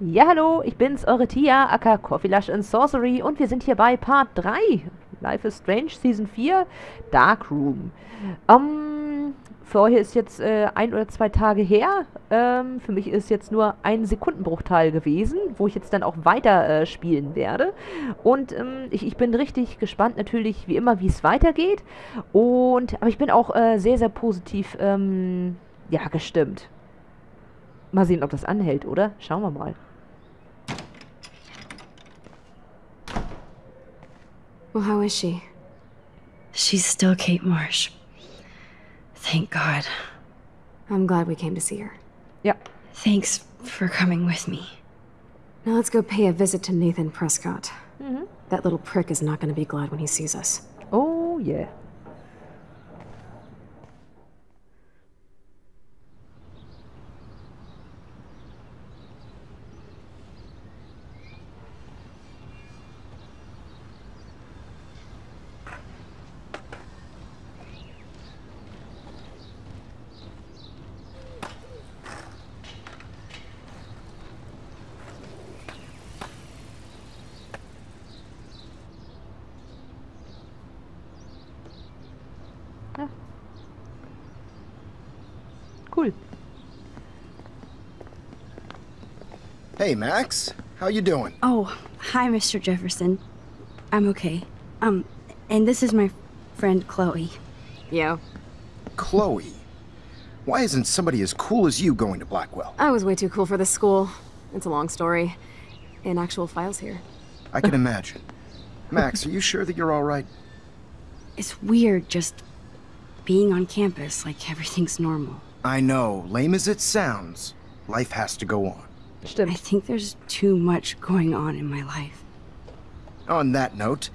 Ja, hallo, ich bin's, eure Tia, aka Coffee Lush and Sorcery und wir sind hier bei Part 3. Life is Strange, Season 4, Dark Room. Ähm, für euch ist jetzt äh, ein oder zwei Tage her. Ähm, für mich ist jetzt nur ein Sekundenbruchteil gewesen, wo ich jetzt dann auch weiter äh, spielen werde. Und ähm, ich, ich, bin richtig gespannt natürlich, wie immer, wie es weitergeht. Und, aber ich bin auch äh, sehr, sehr positiv, ähm, ja, gestimmt. Mal sehen, ob das anhält, oder? Schauen wir mal. Well, how is she? She's still Kate Marsh. Thank God. I'm glad we came to see her. Ja. Thanks for coming with me. Now let's go pay a visit to Nathan Prescott. Mhm. That little prick is not going to be glad when he sees us. Oh, yeah. Cool. Hey, Max. How you doing? Oh, hi, Mr. Jefferson. I'm okay. Um, and this is my friend Chloe. Yo. Chloe. Why isn't somebody as cool as you going to Blackwell? I was way too cool for this school. It's a long story. In actual files here. I can imagine. Max, are you sure that you're all right? It's weird just being on campus like everything's normal. I know, lame as it sounds, life has to go on. I think there's too much going on in my life. On that note,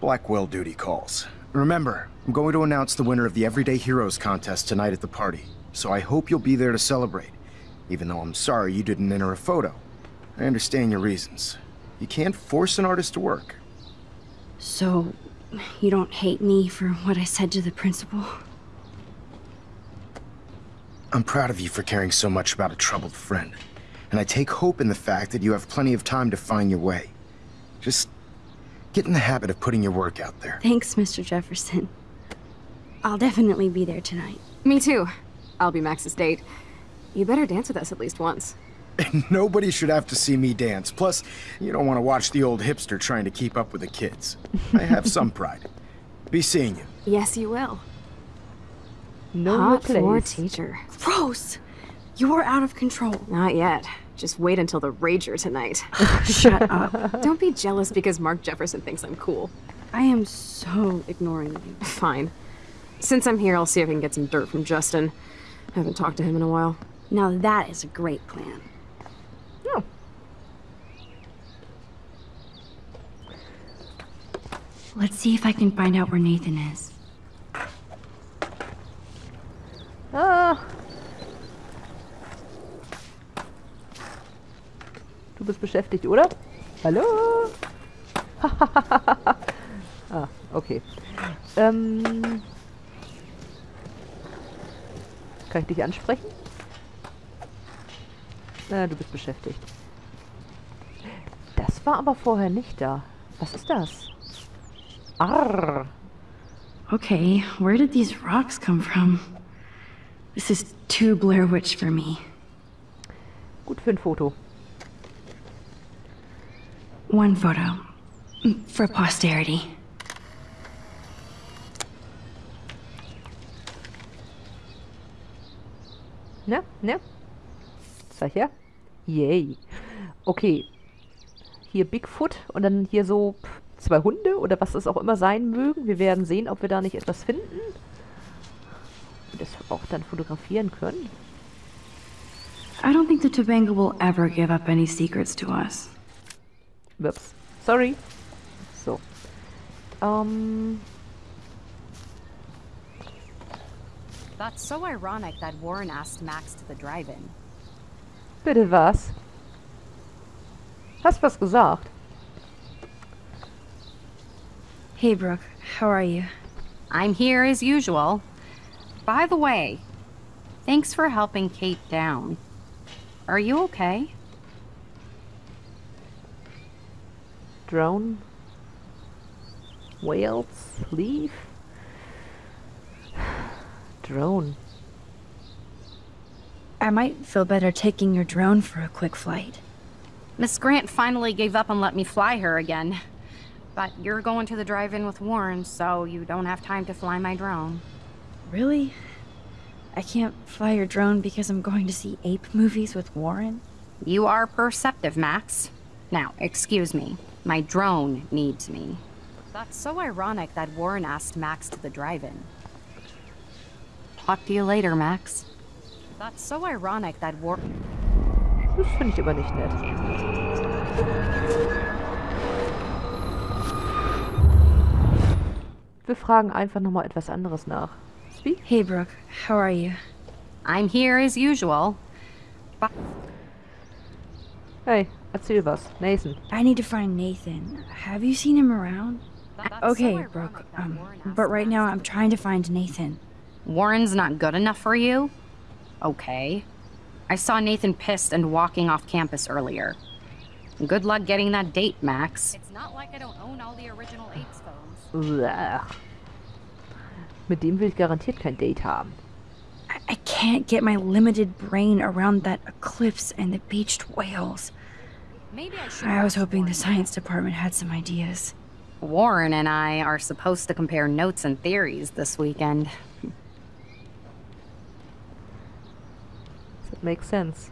Blackwell duty calls. Remember, I'm going to announce the winner of the Everyday Heroes contest tonight at the party, so I hope you'll be there to celebrate, even though I'm sorry you didn't enter a photo. I understand your reasons. You can't force an artist to work. So, you don't hate me for what I said to the principal? I'm proud of you for caring so much about a troubled friend, and I take hope in the fact that you have plenty of time to find your way. Just get in the habit of putting your work out there. Thanks, Mr. Jefferson. I'll definitely be there tonight. Me too. I'll be Max's date. You better dance with us at least once. Nobody should have to see me dance. Plus, you don't want to watch the old hipster trying to keep up with the kids. I have some pride. Be seeing you. Yes, you will. Know your Hot floor place. teacher. Gross! You're out of control. Not yet. Just wait until the rager tonight. Shut up. Don't be jealous because Mark Jefferson thinks I'm cool. I am so ignoring you. Fine. Since I'm here, I'll see if I can get some dirt from Justin. I haven't talked to him in a while. Now that is a great plan. Ja. Let's see if I can find out where Nathan is. Ah. Du bist beschäftigt, oder? Hallo? ah, okay. Ähm. Kann ich dich ansprechen? Na, du bist beschäftigt. Das war aber vorher nicht da. Was ist das? Arr. Okay, where did these rocks come from? This is too Blair Witch for me. Gut für ein Foto. One photo. Mm, For posterity. Ne? Ne? Zeig her. Yay. Okay. Hier Bigfoot und dann hier so zwei Hunde oder was es auch immer sein mögen. Wir werden sehen, ob wir da nicht etwas finden. Und das auch dann fotografieren können. I don't think the Tobanga will ever give up any secrets to us. Ups. Sorry. So. um That's so ironic that Warren asked Max to the drive-in. Bitte was? Hast was gesagt? Hey, Brooke. How are you? I'm here as usual. By the way, thanks for helping Kate down. Are you okay? Drone. Whales. Leave. Drone. I might feel better taking your drone for a quick flight. Miss Grant finally gave up and let me fly her again. But you're going to the drive-in with Warren, so you don't have time to fly my drone. Really? I can't fly your drone because I'm going to see ape movies with Warren? You are perceptive, Max. Now, excuse me. My drone needs me. That's so ironic that Warren asked Max to the drive-in. Talk to you later, Max. That's so ironic that Warren... Das finde ich aber nicht nett. Wir fragen einfach nochmal etwas anderes nach. Speak? Hey, Brooke. How are you? I'm here as usual. Hey, erzähl was. Nathan. I need to find Nathan. Have you seen him around? That's Okay, ironic Brooke. Um, but right now I'm trying to find Nathan. Warren's not good enough for you? Okay. I saw Nathan pissed and walking off campus earlier. Good luck getting that date, Max. It's not like I don't own all the original Apes phones. Uah. Mit dem will ich garantiert kein Date haben. I, I can't get my limited brain around that eclipse and the beached whales. Maybe I should. I was hoping the science department had some ideas. Warren and I are supposed to compare notes and theories this weekend. That makes sense.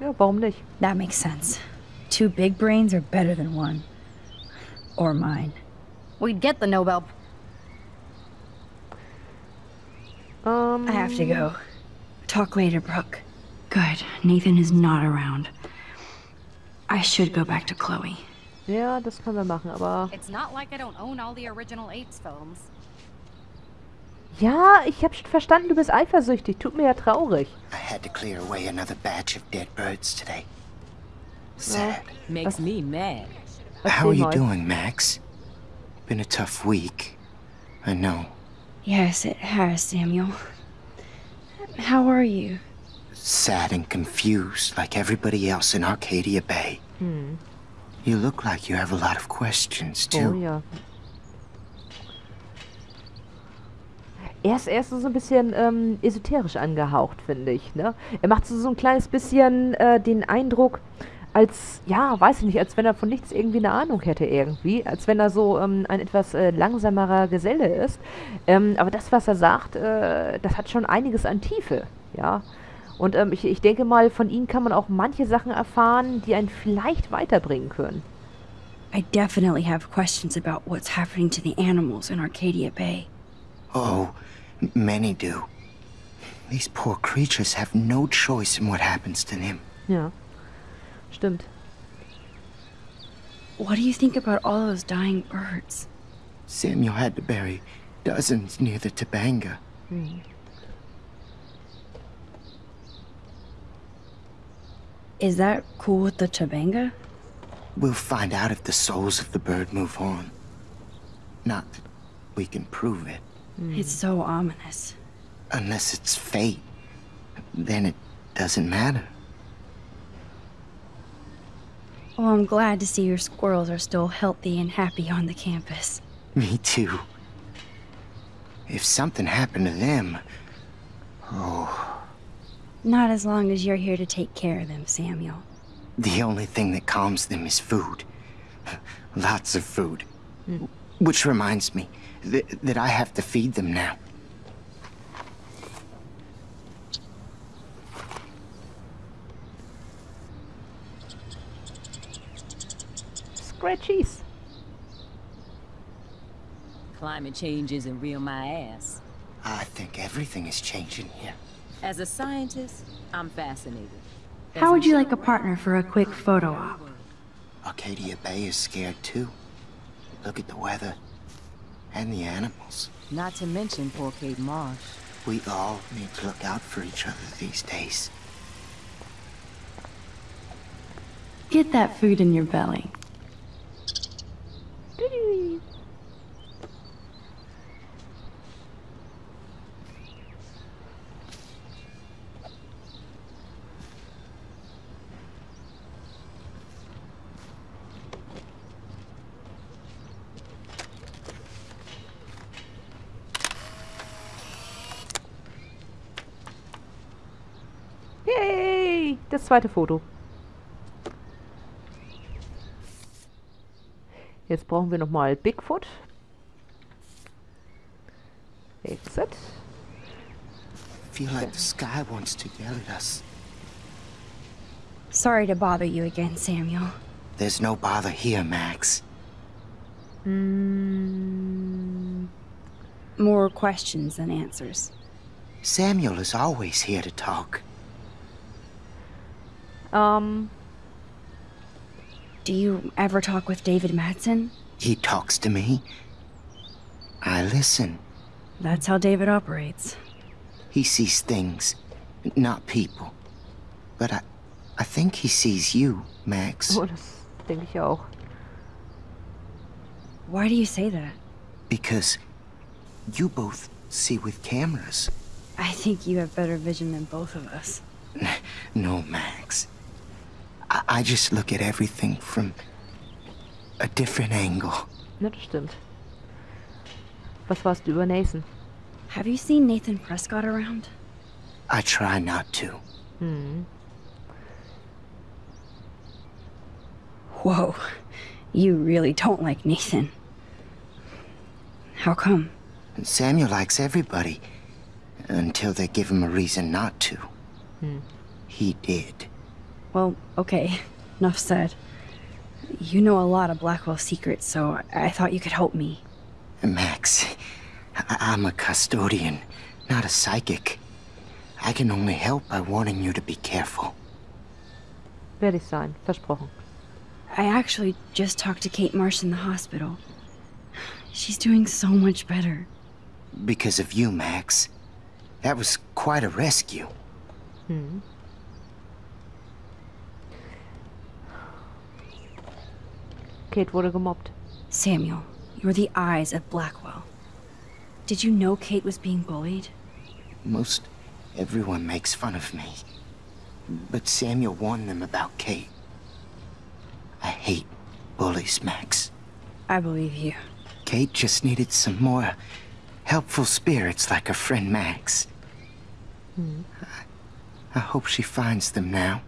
Ja, warum nicht? That makes sense. Two big brains are better than one. Or mine. We'd get the Nobel. Um... I have to go. Talk later, Brooke. Good. Nathan is not around. I should go back to Chloe. ja, das können wir machen, aber... It's not like I don't own all the original Apes films. Ja, ich hab schon verstanden, du bist eifersüchtig. Tut mir ja traurig. I had to clear away another batch of dead birds today. Sad. Makes me mad. How are you doing, Max? Been a tough week. I know. Yes, it has, Samuel. How are you? Sad and confused like everybody else in Arcadia Bay. You look like you have a lot of questions, Oh too. ja. Er ist erst so ein bisschen ähm, esoterisch angehaucht, finde ich. Ne? Er macht so, so ein kleines bisschen äh, den Eindruck, als, ja, weiß ich nicht, als wenn er von nichts irgendwie eine Ahnung hätte irgendwie. Als wenn er so ähm, ein etwas äh, langsamerer Geselle ist. Ähm, aber das, was er sagt, äh, das hat schon einiges an Tiefe, ja. Und ähm, ich, ich denke mal, von ihm kann man auch manche Sachen erfahren, die einen vielleicht weiterbringen können. I definitely have questions about what's happening to the animals in Arcadia Bay. Oh, many do. These poor creatures have no choice in what happens to them. Ja, stimmt. What do you think about all those dying birds? Samuel had to bury dozens near the Tabanga. Is that cool with the Tobanga? We'll find out if the souls of the bird move on. Not that we can prove it. Hmm. It's so ominous. Unless it's fate. Then it doesn't matter. Well, I'm glad to see your squirrels are still healthy and happy on the campus. Me too. If something happened to them, oh, Not as long as you're here to take care of them, Samuel. the only thing that calms them is food. Lots of food. Hmm. Which reminds me th- that I have to feed them now. Scratchies. Climate change isn't real my ass. I think everything is changing here. As a scientist, I'm fascinated. How would you like a partner for a quick photo op? Arcadia Bay is scared too. Look at the weather. And the animals. Not to mention poor Kate Marsh. We all need to look out for each other these days. Get that food in your belly. Das zweite Foto. Jetzt brauchen wir nochmal Bigfoot. Exit. Feel like the sky wants to yell at us. Sorry to bother you again, Samuel. There's no bother here, Max. Mm, More questions than answers. Samuel is always here to talk. Ähm, Do you ever talk with David Madsen? He talks to me. I listen. That's how David operates. He sees things, not people. But I, I think he sees you, Max. oh, das denke ich auch. Why do you say that? Because you both see with cameras. I think you have better vision than both of us. No, Max. I, I just look at everything from a different angle. Ne, das stimmt. Was warst du über Nathan? Have you seen Nathan Prescott around? I try not to. Hmm. Whoa, you really don't like Nathan. How come? Samuel likes everybody until they give him a reason not to. Hmm. He did. Well, okay, enough said. You know a lot of Blackwell secrets, so I thought you could help me. Max, I- I'm a custodian, not a psychic. I can only help by warning you to be careful. Werde ich sein. Versprochen. I actually just talked to Kate Marsh in the hospital. She's doing so much better. Because of you, Max. That was quite a rescue. Kate wurde gemobbt. Samuel, you're the eyes of Blackwell. Did you know Kate was being bullied? Most everyone makes fun of me. But Samuel warned them about Kate. I hate bullies, Max. I believe you. Kate just needed some more helpful spirits like her friend Max. I, I hope she finds them now.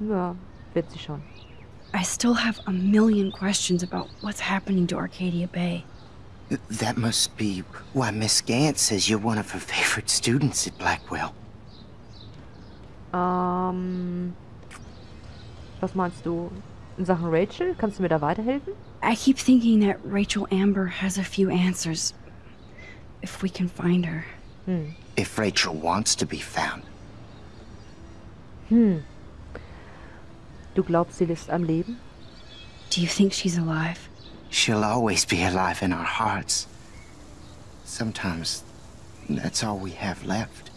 Ja, wird sie schon. I still have a million questions about what's happening to Arcadia Bay. That must be why Miss Grant says you're one of her favorite students at Blackwell. Um, was meinst du? In Sachen Rachel? Kannst du mir da weiterhelfen? I keep thinking that Rachel Amber has a few answers. If we can find her. If Rachel wants to be found. Du glaubst, sie ist am Leben? Do you think she's alive? She'll always be alive in our hearts. Sometimes that's all we have left.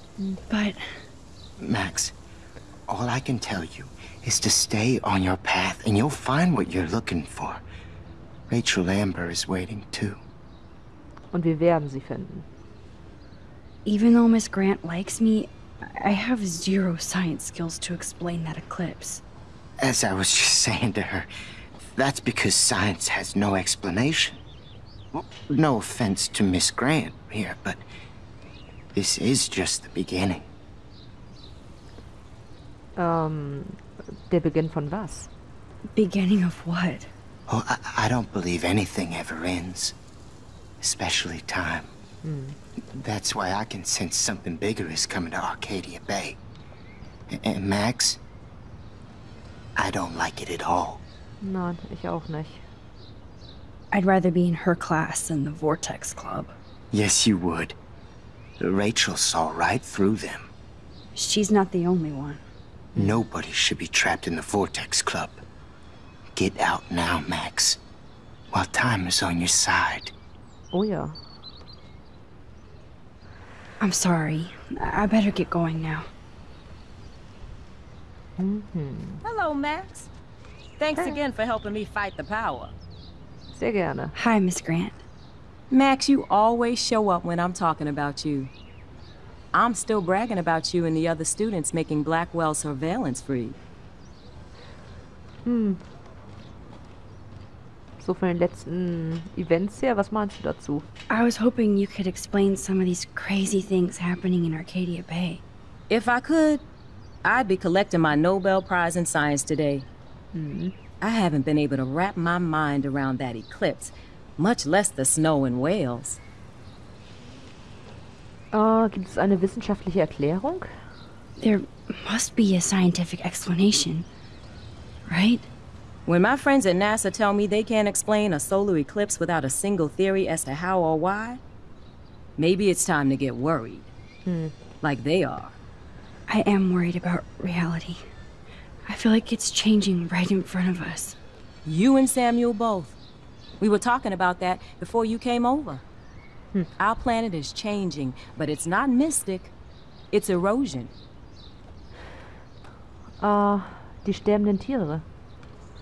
But Max, all I can tell you is to stay on your path and you'll find what you're looking for. Rachel Amber is waiting too. Und wir werden sie finden. even though Miss Grant likes me, I have zero science skills to explain that eclipse. As I was just saying to her, that's because science has no explanation. No offense to Miss Grant here, but this is just the beginning. Um, der Beginn von was? Beginning of what? Oh, I, I don't believe anything ever ends. Especially time. That's why I can sense something bigger is coming to Arcadia Bay. And Max, I don't like it at all. Nein, ich auch nicht. I'd rather be in her class than the Vortex Club. Yes, you would. Rachel saw right through them. She's not the only one. Nobody should be trapped in the Vortex Club. Get out now, Max. While time is on your side. Oh ja. I'm sorry. I I better get going now. Mm-hmm. Hello, Max. Thanks again for helping me fight the power. Sehr uh. gerne. Hi, Miss Grant. Max, you always show up when I'm talking about you. I'm still bragging about you and the other students making Blackwell surveillance free. Hmm. So von den letzten Events her, was meinst du dazu? I was hoping you could explain some of these crazy things happening in Arcadia Bay. If I could, I'd be collecting my Nobel Prize in Science today. Mm-hmm. I haven't been able to wrap my mind around that eclipse, much less the snow in Wales. Äh, oh, gibt es eine wissenschaftliche Erklärung? There must be a scientific explanation, right? When my friends at NASA tell me they can't explain a solar eclipse without a single theory as to how or why, maybe it's time to get worried. Hmm. Like they are. I am worried about reality. I feel like it's changing right in front of us. You and Samuel both. We were talking about that before you came over. Hmm. Our planet is changing, but it's not mystic. It's erosion. Äh, die sterbenden Tiere.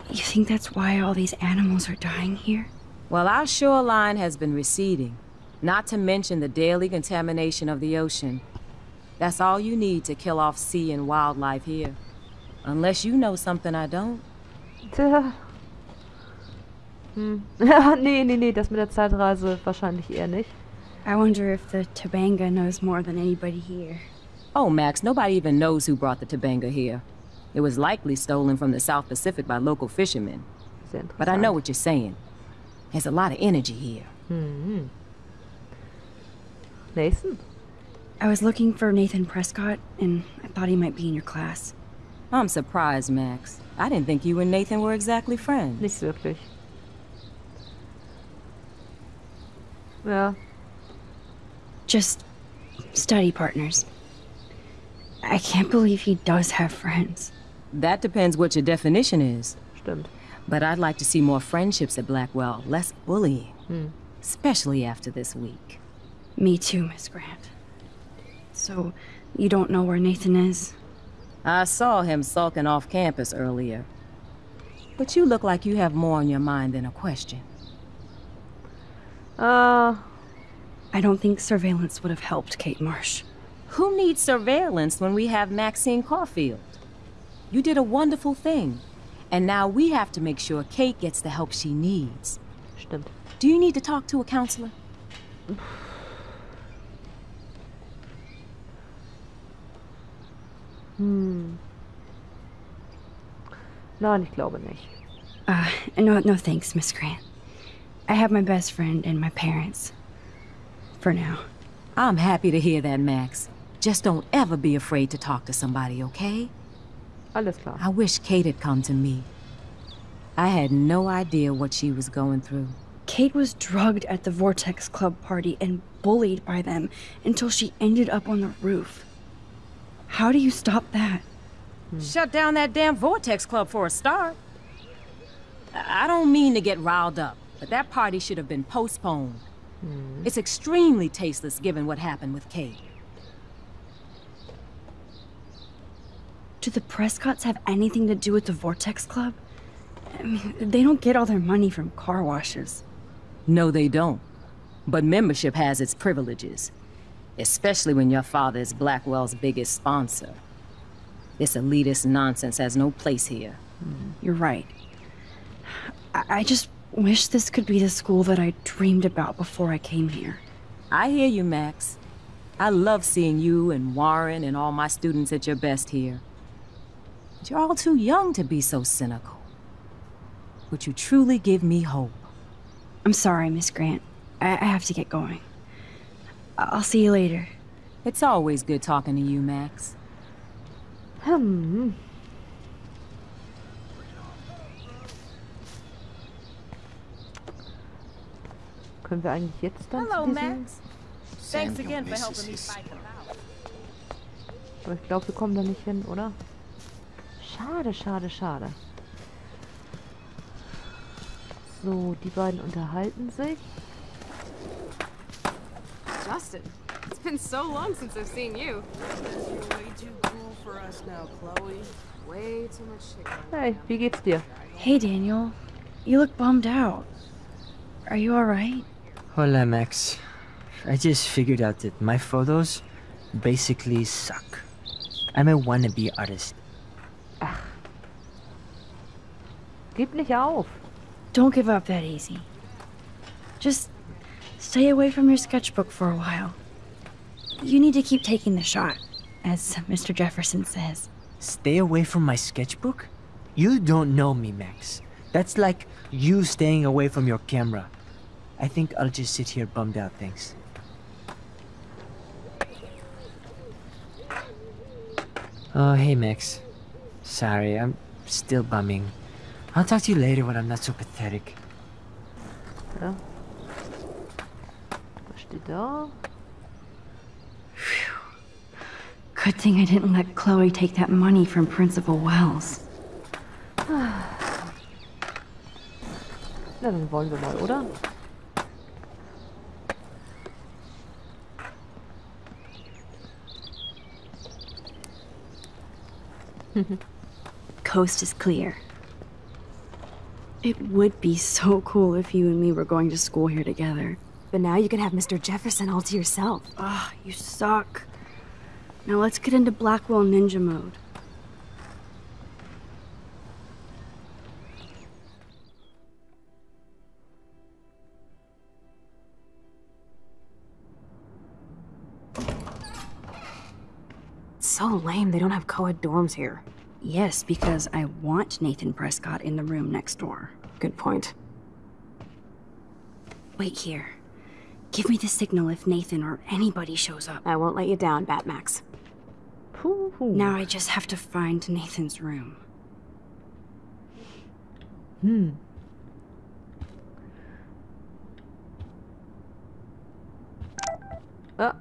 You think that's why all these animals are dying here? Well, our shoreline has been receding, not to mention the daily contamination of the ocean. That's all you need to kill off sea and wildlife here. Unless you know something I don't. Tja. Hm. nee, nee, nee, das mit der Zeitreise wahrscheinlich eher nicht. I wonder if the Tobanga knows more than anybody here. Oh, Max, nobody even knows who brought the Tobanga here. It was likely stolen from the South Pacific by local fishermen. But I know what you're saying. There's a lot of energy here. Hmm. Nathan? I was looking for Nathan Prescott, and I thought he might be in your class. I'm surprised, Max. I didn't think you and Nathan were exactly friends. Nicht wirklich. Ja, Just study partners. I can't believe he does have friends. That depends what your definition is. stimmt. But I'd like to see more friendships at Blackwell, less bullying. Especially after this week. Me too, Miss Grant. So, you don't know where Nathan is? I saw him sulking off campus earlier. But you look like you have more on your mind than a question. Äh, I don't think surveillance would have helped Kate Marsh. Who needs surveillance when we have Maxine Caulfield? You did a wonderful thing. And now we have to make sure Kate gets the help she needs. stimmt. Do you need to talk to a counselor? Nein, ich glaube nicht. Uh, no, no thanks, Miss Grant. I have my best friend and my parents. For now. I'm happy to hear that, Max. Just don't ever be afraid to talk to somebody, okay? Alles klar. I wish Kate had come to me. I had no idea what she was going through. Kate was drugged at the Vortex Club party and bullied by them until she ended up on the roof. How do you stop that? Hmm. Shut down that damn Vortex Club for a start. I I don't mean to get riled up, but that party should have been postponed. Hmm. It's extremely tasteless given what happened with Kate. Do the Prescotts have anything to do with the Vortex Club? I mean, they don't get all their money from car washes. No, they don't. But membership has its privileges, especially when your father is Blackwell's biggest sponsor. This elitist nonsense has no place here. Mm. You're right. I, I just wish this could be the school that I dreamed about before I came here. I hear you, Max. I love seeing you and Warren and all my students at your best here. But you're all too young to be so cynical. But you truly give me hope. I'm sorry, Miss Grant. I, I have to get going. I'll see you later. It's always good talking to you, Max. Hm. Können wir eigentlich jetzt dann zu diesem... Thanks again for helping me fight. Aber ich glaube, wir kommen da nicht hin, oder? Schade, schade, schade. So, die beiden unterhalten sich. Justin, it's been so long since I've seen you. You're way too cool for us now, Chloe. Way too much shit. Hey, wie geht's dir? Hey, Daniel. You look bummed out. Are you alright? Hola, Max. I just figured out that my photos basically suck. I'm a wannabe artist. Gib nicht auf. Don't give up that easy. Just stay away from your sketchbook for a while. You need to keep taking the shot, as Mr. Jefferson says. Stay away from my sketchbook? You don't know me, Max. That's like you staying away from your camera. I think I'll just sit here bummed out, thanks. Oh, hey, Max. Sorry, I'm still bumming. I'll talk to you later when I'm not so pathetic. Ja. Was steht da? Good thing I didn't let Chloe take that money from Principal Wells. Na, dann wollen wir mal, oder? Coast is clear. It would be so cool if you and me were going to school here together. But now you can have Mr. Jefferson all to yourself. Ah, you suck. Now let's get into Blackwell Ninja mode. It's so lame they don't have co-ed dorms here. Yes, because I want Nathan Prescott in the room next door. Good point. Wait here. Give me the signal if Nathan or anybody shows up. I won't let you down, Batmax. Puh. Now I just have to find Nathan's room. Hm. Ah.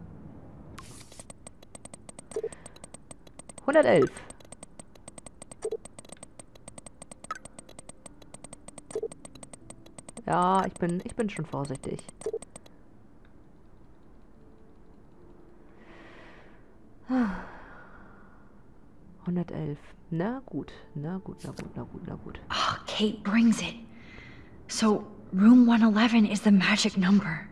111. Ja, ich bin, ich bin schon vorsichtig. Ah. 111. Na gut, na gut, na gut, na gut, na gut. Oh, Kate brings it. So, room 111 is the magic number.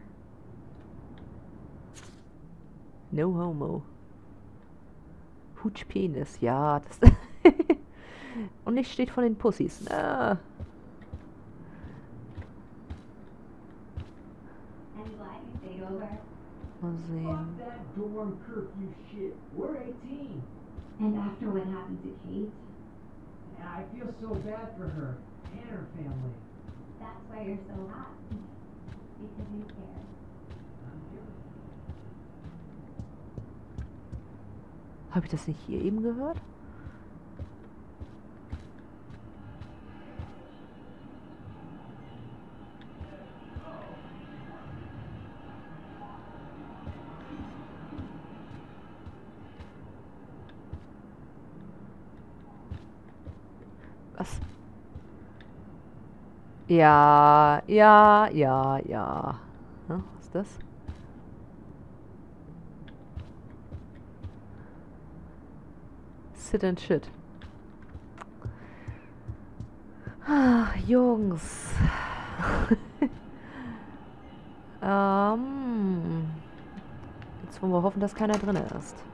No homo. Hutsch Penis, ja. Das Und nicht steht von den Pussys. Ah. Mal sehen. That dorm curfew shit. We're 18. And after what happened to Kate, And I feel so bad for her and her family. that's why you're so hot. Because you care. I'm here. Habe ich das nicht hier eben gehört? Ja, ja, ja, ja. Hm, was ist das? Sit and shit. Ah, Jungs. ähm. Jetzt wollen wir hoffen, dass keiner drin ist.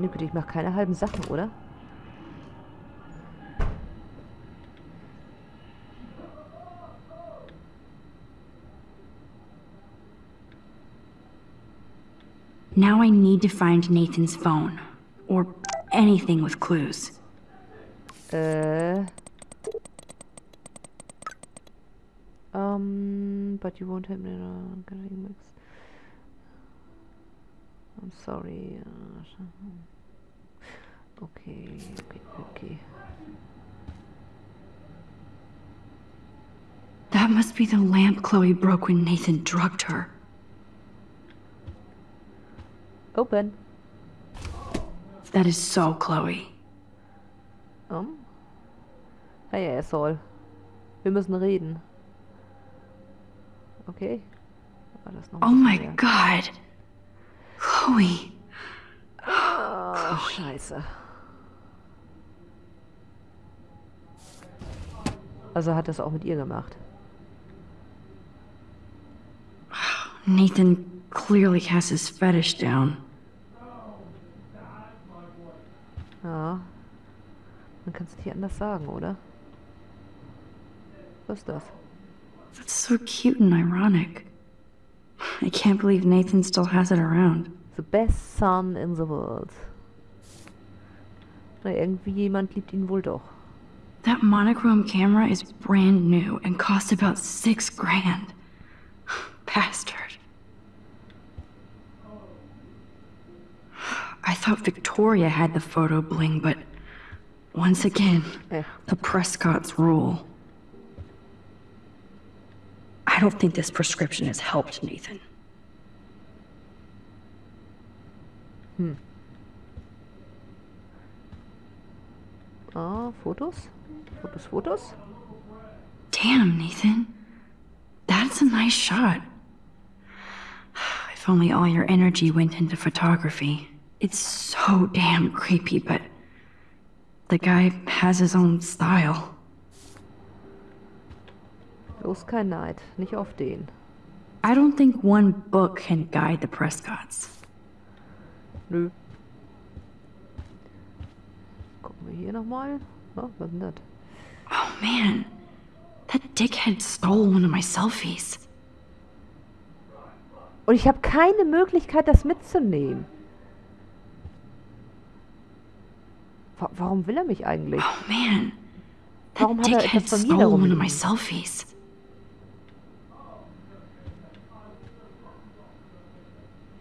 Meine Güte, ich mache keine halben Sachen, oder? Now I need to find Nathan's phone. Or anything with clues. Äh. Um, but you won't have it on getting mix. I'm sorry. uh, Okay, okay, okay. That must be the lamp Chloe broke when Nathan drugged her. Open. That is so Chloe. Um. Hey, Asshole. Wir müssen reden. Okay. Noch Oh my god. Chloe. Oh, scheiße. Also hat das auch mit ihr gemacht. Nathan clearly has his fetish down. Ja. Man kann es nicht anders sagen, oder? Was ist das? That's so cute and ironic. I can't believe Nathan still has it around. The best son in the world. Na, irgendwie jemand liebt ihn wohl doch. That monochrome camera is brand new and cost about six grand. Bastard. I thought Victoria had the photo bling, but once again, the Prescott's rule. I don't think this prescription has helped, Nathan. Ah, Fotos? Fotos, Fotos? Damn, Nathan. That's a nice shot. If only all your energy went into photography. It's so damn creepy, but the guy has his own style. Bloß kein Neid. Nicht auf den. I don't think one book can guide the Prescotts. Nö. Gucken wir hier nochmal. Oh, was ist denn das? Oh man, that dickhead stole one of my selfies. Und ich habe keine Möglichkeit, das mitzunehmen. Wa warum will er mich eigentlich? Oh man, that Warum hat er dickhead etwas von mir da stole one of my rumliegen? selfies.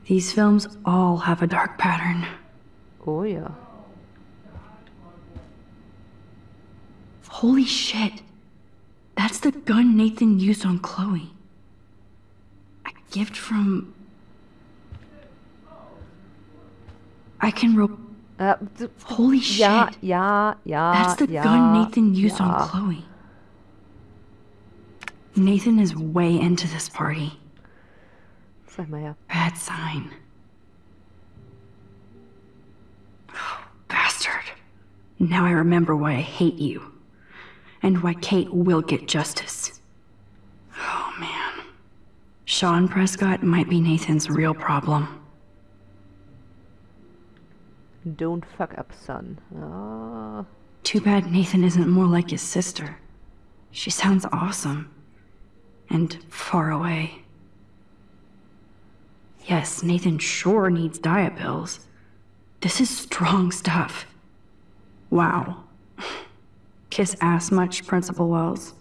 These films all have a dark pattern. Oh yeah. Holy shit. That's the gun Nathan used on Chloe. A gift from. I can ro. Äh, d- Holy shit. Yeah, yeah, ja, That's the ja, gun Nathan used ja. on Chloe. Nathan is way into this party. Mal. Bad sign. Bastard. Now I remember why I hate you. And why Kate will get justice. Oh man. Sean Prescott might be Nathan's real problem. Don't fuck up, son. Ah, Too bad Nathan isn't more like his sister. She sounds awesome. And far away. Yes, Nathan sure needs diet pills. This is strong stuff. Wow. Kiss ass much, Principal Wells.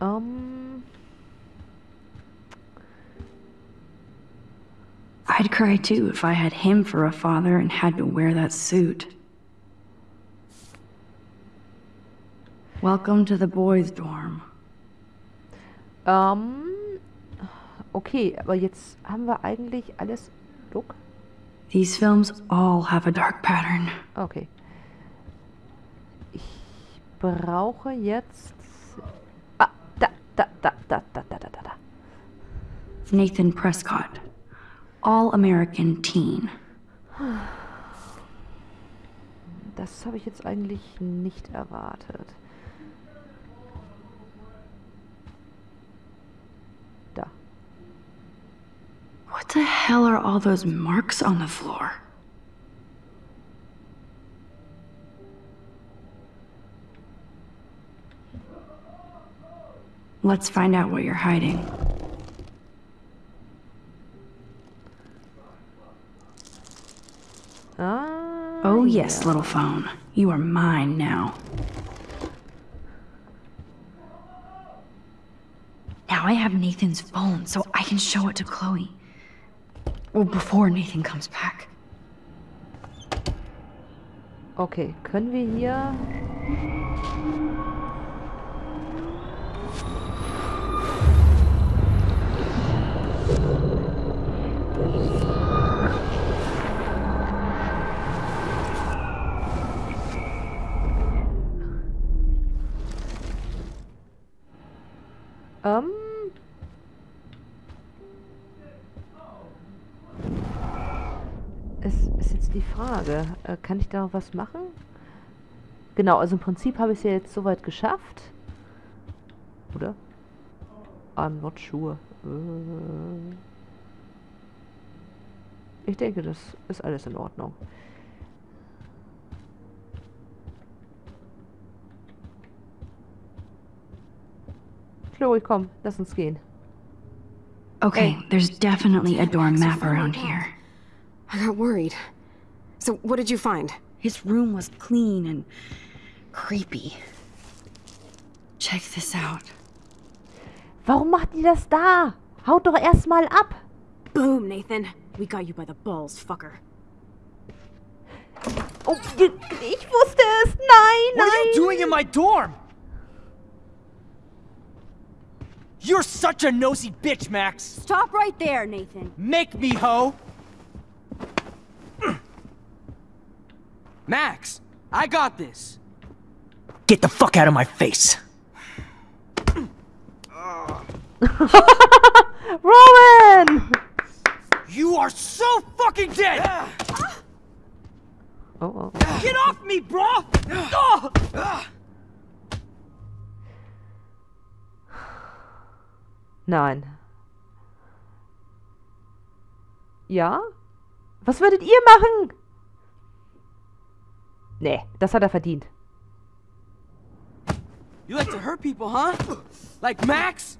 Um. I'd cry too if I had him for a father and had to wear that suit. Welcome to the boys' dorm. Ähm, okay, aber jetzt haben wir eigentlich alles. Look. These films all have a dark pattern. Okay. Ich brauche jetzt. Ah, da, da, da, da, da, da, da, da. Nathan Prescott, all American teen. Das habe ich jetzt eigentlich nicht erwartet. The hell are all those marks on the floor? Let's find out what you're hiding. Ah. Oh, yes, ja. little phone. You are mine now. Now I have Nathan's phone, so I can show it to Chloe. Before Nathan comes back. Okay, können wir hier. Kann ich da noch was machen? Genau, also im Prinzip habe ich es ja jetzt soweit geschafft. Oder? I'm not sure. Äh. Ich denke, das ist alles in Ordnung. Chloe, komm, lass uns gehen. Okay, there's definitely a dorm map around here. I got worried. So, what did you find? His room was clean and creepy. Check this out. Warum macht ihr das da? Haut doch erstmal ab. Boom, Nathan. We got you by the balls, fucker. Oh, ich ich wusste es. Nein, What are you doing in my dorm? You're such a nosy bitch, Max. Stop right there, Nathan. Make me, ho. Max, I got this. Get the fuck out of my face. Warren! You are so fucking dead. Oh, oh. Get off me, bro. Oh. Nein. Ja? Was würdet ihr machen? Nee, das hat er verdient. You like to hurt people, huh? Like Max?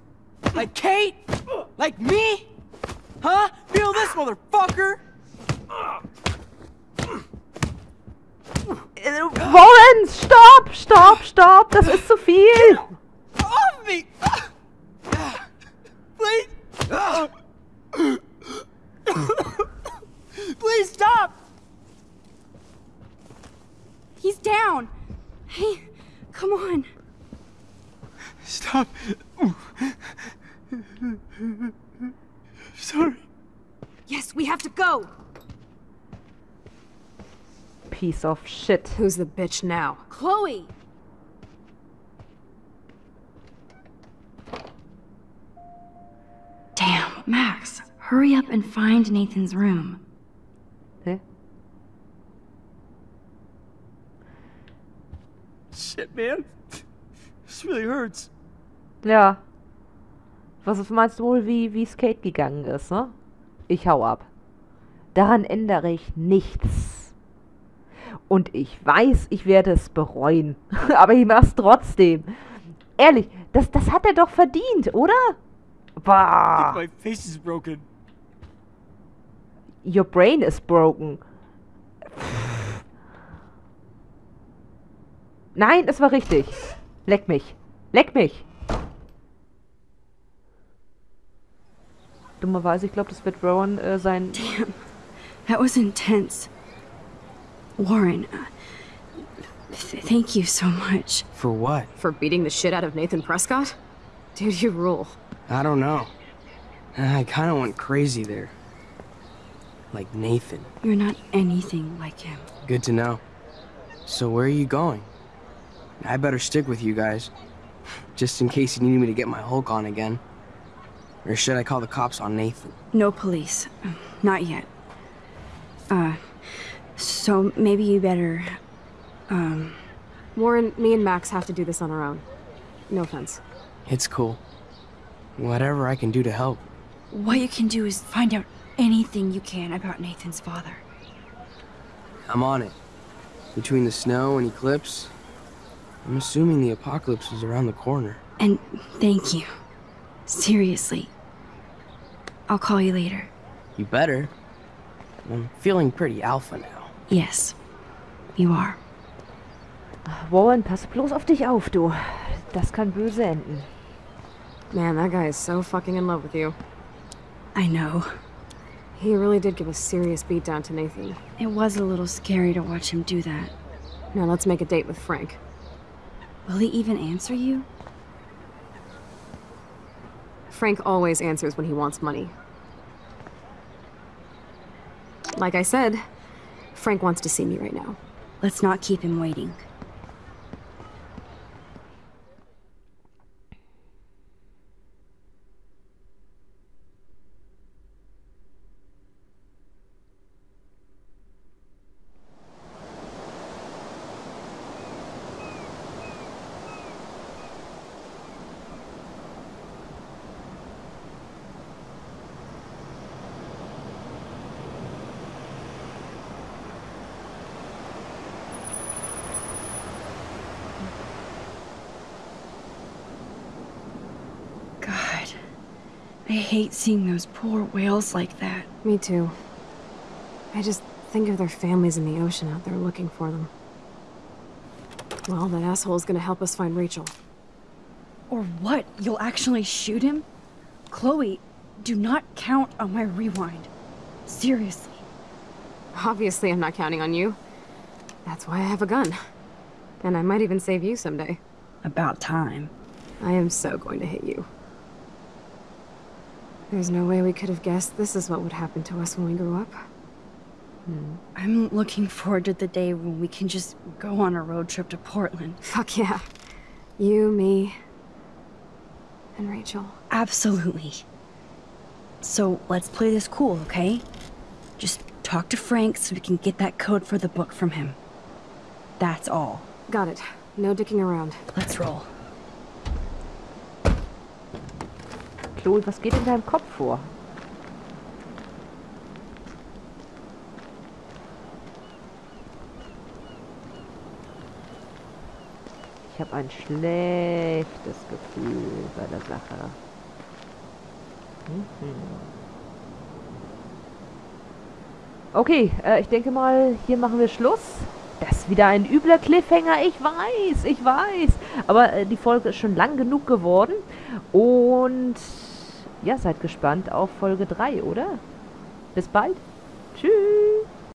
Like Kate? Like me? Huh? Feel this, motherfucker! Warren, stopp, stopp, stopp, das ist zu viel. Off me! Please! Please stop! He's down. Hey, come on. Stop! Sorry. Yes, we have to go. Piece of shit. Who's the bitch now? Chloe. Damn, Max, hurry up and find Nathan's room. Man. This really hurts. Ja. Was meinst du wohl, wie, wie Skate gegangen ist, ne? Ich hau ab. Daran ändere ich nichts. Und ich weiß, ich werde es bereuen. Aber ich mach's trotzdem. Ehrlich, das, das hat er doch verdient, oder? Bah. My face is broken. Your brain is broken. Nein, es war richtig. Leck mich. Leck mich. Dummerweise, ich glaube, das wird Rowan äh, sein. That was intense. Warren, uh, th- thank you so much. For what? For beating the shit out of Nathan Prescott? Dude, you rule. I don't know. I kind of went crazy there. Like Nathan. You're not anything like him. Good to know. So where are you going? I better stick with you guys. Just in case you need me to get my Hulk on again. Or should I call the cops on Nathan? No police. Not yet. Uh, so maybe you better, um, Warren, me and Max have to do this on our own. No offense. It's cool. Whatever I can do to help. what you can do is find out anything you can about Nathan's father. I'm on it. Between the snow and eclipse, I'm assuming the apocalypse is around the corner. And thank you. Seriously. I'll call you later. You better. I'm feeling pretty alpha now. Yes, you are. Äh, Warren, pass bloß auf dich auf, du. Das kann böse enden. Man, that guy is so fucking in love with you. I know. He really did give a serious beatdown to Nathan. It was a little scary to watch him do that. Now let's make a date with Frank. Will he even answer you? Frank always answers when he wants money. Like I said, Frank wants to see me right now. Let's not keep him waiting. Hate seeing those poor whales like that. Me too. I just think of their families in the ocean out there looking for them. Well, that asshole's gonna help us find Rachel. Or what? You'll actually shoot him? Chloe, do not count on my rewind. Seriously. Obviously, I'm not counting on you. That's why I have a gun. And I might even save you someday. About time. I am so going to hit you. There's no way we could have guessed this is what would happen to us when we grew up. Hmm. I'm looking forward to the day when we can just go on a road trip to Portland. Fuck yeah. You, me, and Rachel. Absolutely. So let's play this cool, okay? Just talk to Frank so we can get that code for the book from him. That's all. Got it. No dicking around. Let's roll. Chloe, was geht in deinem Kopf vor? Ich habe ein schlechtes Gefühl bei der Sache. Mhm. Okay, äh, ich denke mal, hier machen wir Schluss. Das ist wieder ein übler Cliffhanger, ich weiß, ich weiß. Aber äh, die Folge ist schon lang genug geworden. Und ja, seid gespannt auf Folge 3, oder? Bis bald. Tschüss.